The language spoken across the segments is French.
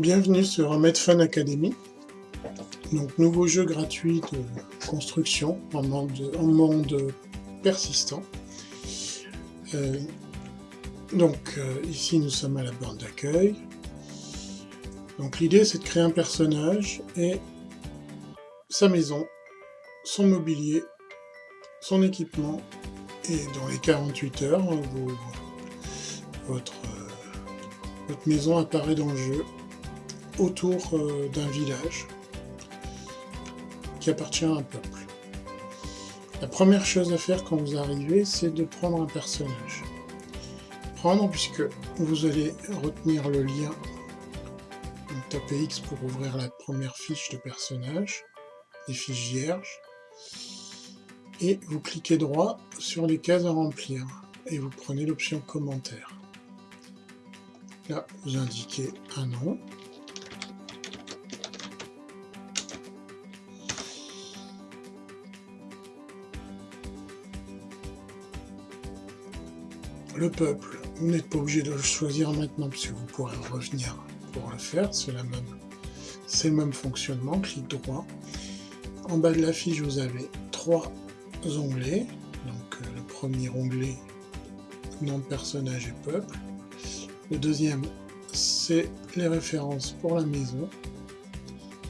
Bienvenue sur Medfun Academy. Donc, nouveau jeu gratuit de construction en monde, persistant. Euh, donc, euh, ici, nous sommes à la borne d'accueil. Donc, l'idée, c'est de créer un personnage et sa maison, son mobilier, son équipement, et dans les 48 heures, votre, euh, votre maison apparaît dans le jeu autour euh, d'un village qui appartient à un peuple. La première chose à faire quand vous arrivez, c'est de prendre un personnage. Prendre puisque vous allez retenir le lien. Donc tapez X pour ouvrir la première fiche de personnage, les fiches vierges. Et vous cliquez droit sur les cases à remplir et vous prenez l'option commentaire. Là, vous indiquez un nom, le peuple, vous n'êtes pas obligé de le choisir maintenant puisque vous pourrez revenir pour le faire, c'est le même fonctionnement, clic droit. En bas de la fiche, vous avez trois onglets. Donc euh, le premier onglet, nom de personnage et peuple. Le deuxième, c'est les références pour la maison,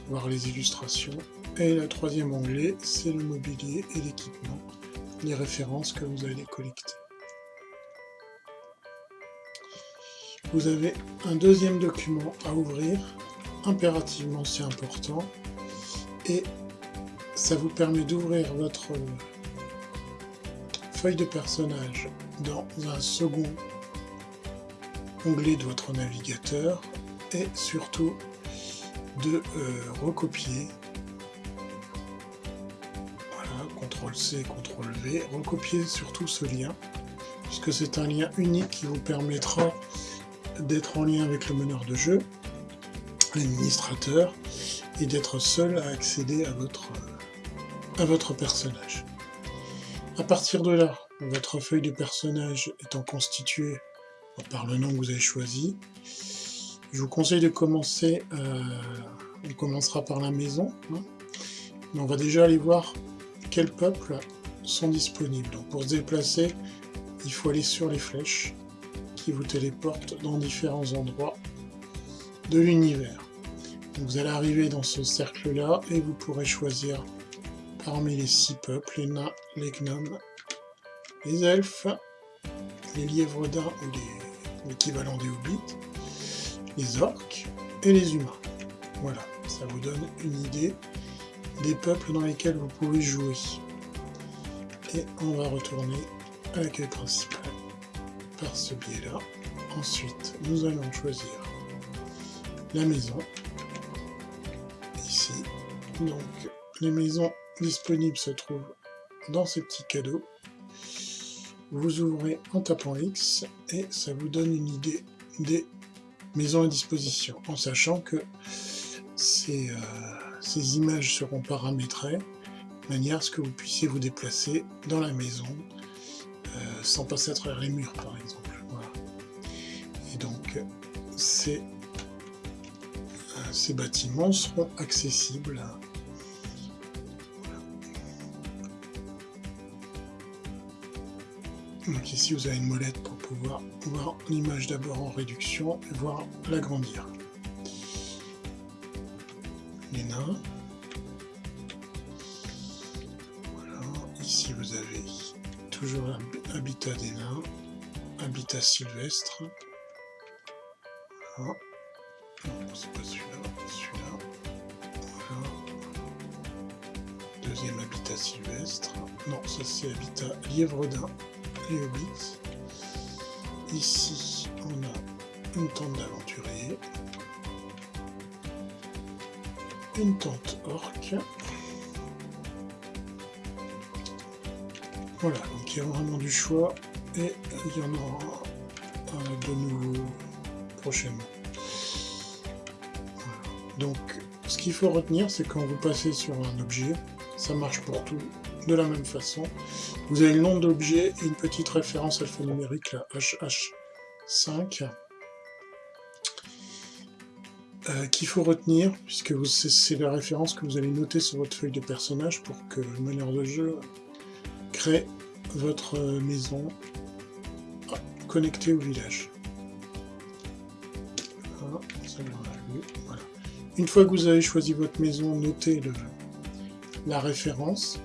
voir les illustrations. Et le troisième onglet, c'est le mobilier et l'équipement, les références que vous allez collecter. Vous avez un deuxième document à ouvrir, impérativement c'est important, et ça vous permet d'ouvrir votre feuille de personnage dans un second onglet de votre navigateur et surtout de euh, recopier. Voilà, CTRL C, CTRL V, recopier surtout ce lien puisque c'est un lien unique qui vous permettra d'être en lien avec le meneur de jeu, l'administrateur, et d'être seul à accéder à votre, personnage. À partir de là, votre feuille de personnage étant constituée par le nom que vous avez choisi, je vous conseille de commencer, euh, on commencera par la maison, hein. mais on va déjà aller voir quels peuples sont disponibles. Donc pour se déplacer, il faut aller sur les flèches, qui vous téléporte dans différents endroits de l'univers. Vous allez arriver dans ce cercle-là et vous pourrez choisir parmi les six peuples, les nains, les gnomes, les elfes, les lièvres d'un ou l'équivalent des hobbits, les orques et les humains. Voilà, ça vous donne une idée des peuples dans lesquels vous pouvez jouer. Et on va retourner à l'accueil principal par ce biais-là. Ensuite, nous allons choisir la maison. Ici. Donc, les maisons disponibles se trouvent dans ces petits cadeaux. Vous ouvrez en tapant X et ça vous donne une idée des maisons à disposition, en sachant que ces, euh, ces images seront paramétrées de manière à ce que vous puissiez vous déplacer dans la maison sans passer à travers les murs par exemple. Et donc ces, euh, ces bâtiments seront accessibles. Donc ici vous avez une molette pour pouvoir voir l'image d'abord en réduction et voir l'agrandir. Les nains. Voilà, ici vous avez toujours habitat des nains, habitat sylvestre. Voilà. c'est pas celui-là. Deuxième habitat sylvestre. Non, ça c'est habitat lièvre d'un, les hobbits. Ici, on a une tente d'aventurier. Une tente orque. Voilà, donc il y a vraiment du choix et il y en aura de nouveau prochainement. Donc, ce qu'il faut retenir, c'est quand vous passez sur un objet, ça marche pour tout de la même façon. Vous avez le nom de l'objet et une petite référence alphanumérique, la HH5. euh, qu'il faut retenir, puisque c'est la référence que vous allez noter sur votre feuille de personnage pour que le meneur de jeu crée votre maison connectée au village. Une fois que vous avez choisi votre maison, notez la référence,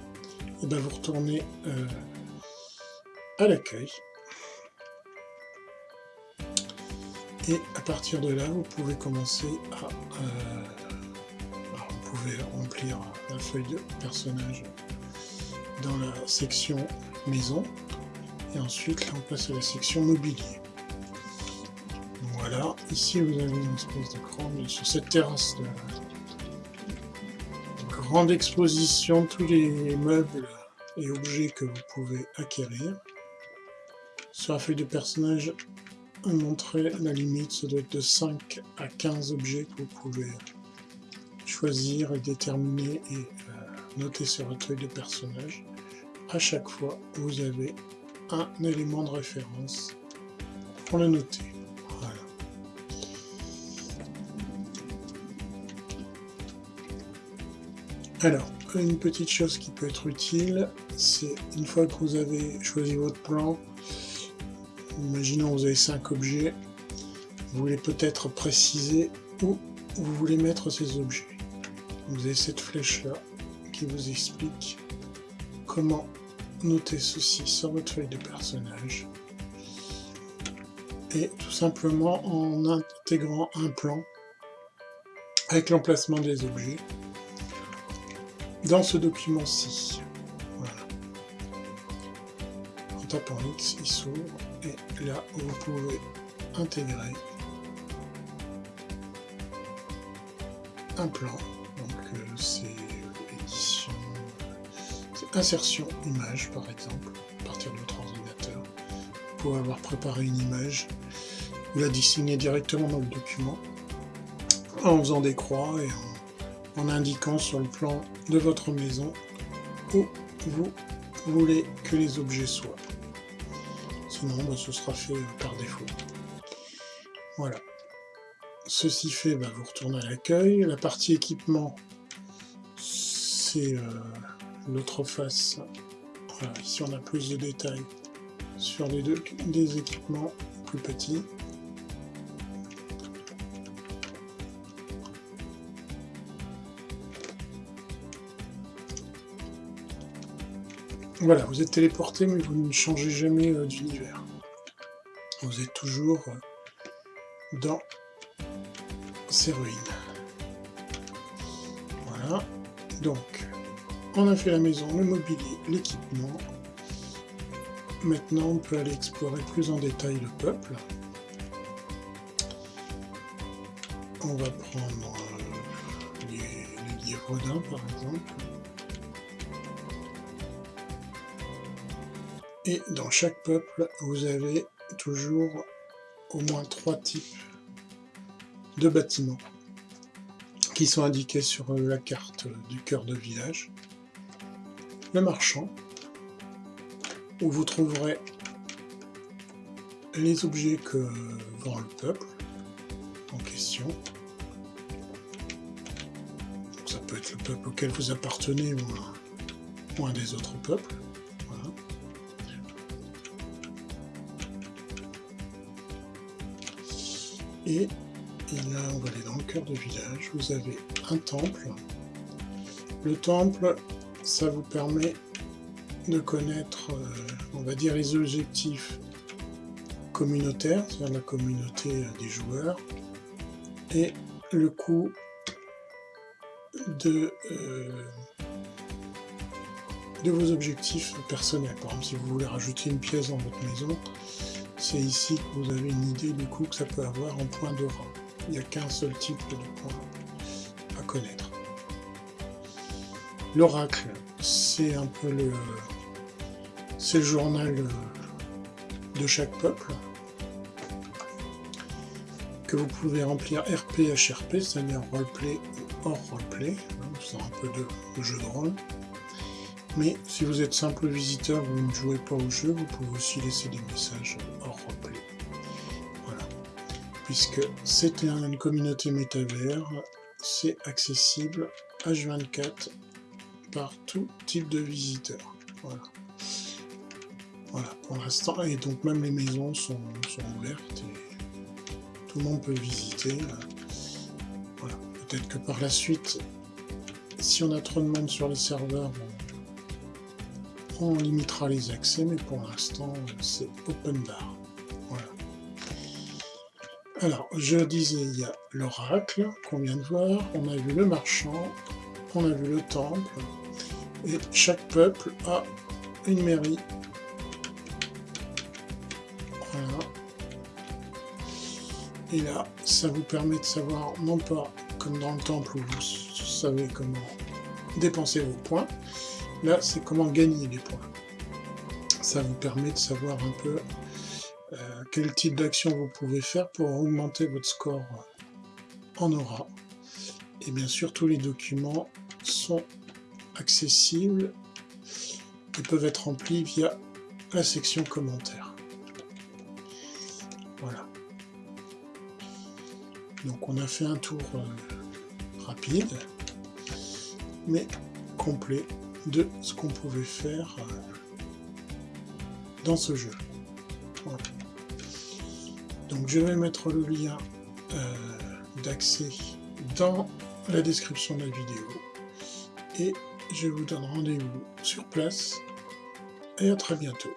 et ben vous retournez euh, à l'accueil. Et à partir de là, vous pouvez commencer à... Euh, vous pouvez remplir la feuille de personnage dans la section maison. Et ensuite, là, on passe à la section mobilier. Voilà, ici vous avez une espèce de grande... Sur cette terrasse de, grande exposition, tous les meubles et objets que vous pouvez acquérir. Sur la feuille de personnage, montrer la limite, ça doit être de 5 à 15 objets que vous pouvez choisir et déterminer et euh, sur votre feuille de personnage. À chaque fois, vous avez un élément de référence pour le noter. Alors, une petite chose qui peut être utile, c'est une fois que vous avez choisi votre plan, Imaginons vous avez 5 objets, vous voulez peut-être préciser où vous voulez mettre ces objets. Vous avez cette flèche-là qui vous explique comment noter ceci sur votre feuille de personnage. Et tout simplement en intégrant un plan avec l'emplacement des objets dans ce document-ci. Voilà. En tapant X, il s'ouvre et là vous pouvez intégrer un plan insertion image par exemple à partir de votre ordinateur vous pouvez avoir préparé une image vous la dessiner directement dans le document en faisant des croix et en indiquant sur le plan de votre maison où vous voulez que les objets soient sinon bah, ce sera fait par défaut. Voilà. Ceci fait, bah, vous retournez à l'accueil. La partie équipement, c'est euh, l'autre face. ici on a plus de détails sur les deux des équipements plus petits. Voilà, vous êtes téléporté, mais vous ne changez jamais euh, d'univers. Vous êtes toujours euh, dans ces ruines. Voilà. Donc, on a fait la maison, le mobilier, l'équipement. Maintenant, on peut aller explorer plus en détail le peuple. On va prendre euh, les, les par exemple. Et dans chaque peuple, vous avez toujours au moins trois types de bâtiments qui sont indiqués sur la carte du cœur de village. Marchand, où vous trouverez les objets que vend le peuple en question. ça peut être le peuple auquel vous appartenez ou un des autres peuples. Et, là, on va aller dans le cœur du village. Vous avez un temple. Le temple, ça vous permet de connaître, euh, on va dire, les objectifs communautaires, c'est-à-dire la communauté des joueurs, et le coût de, euh, de vos objectifs personnels. Par exemple, si vous voulez rajouter une pièce dans votre maison, c'est ici que vous avez une idée du coup que ça peut avoir en point d'aura. Il n'y a qu'un seul type de point à connaître. L'oracle, c'est un peu le, le journal de chaque peuple que vous pouvez remplir RP HRP, c'est-à-dire roleplay ou hors roleplay, c'est un peu de jeu de rôle. Mais si vous êtes simple visiteur, vous ne jouez pas au jeu, vous pouvez aussi laisser des messages hors replay. Voilà. puisque c'est une communauté métavers, c'est accessible H24 par tout type de visiteurs. Voilà. Voilà, pour l'instant, et donc même les maisons sont, ouvertes et tout le monde peut visiter. Voilà, peut-être que par la suite, si on a trop de monde sur les serveurs, on, limitera les accès, mais pour l'instant, c'est open bar. Voilà. Alors, je disais, il y a l'oracle qu'on vient de voir, on a vu le marchand, on a vu le temple, chaque peuple a une mairie Et là, ça vous permet de savoir, non pas comme dans le temple où vous savez comment dépenser vos points, là c'est comment gagner les points. Ça vous permet de savoir un peu euh, quel type d'action vous pouvez faire pour augmenter votre score en aura. Et bien sûr, tous les documents sont accessibles et peuvent être remplis via la section commentaires. Voilà. Donc on a fait un tour euh, rapide, mais complet de ce qu'on pouvait faire euh, dans ce jeu. Donc je vais mettre le lien euh, d'accès dans la description de la vidéo et je vous donne rendez-vous sur place et à très bientôt.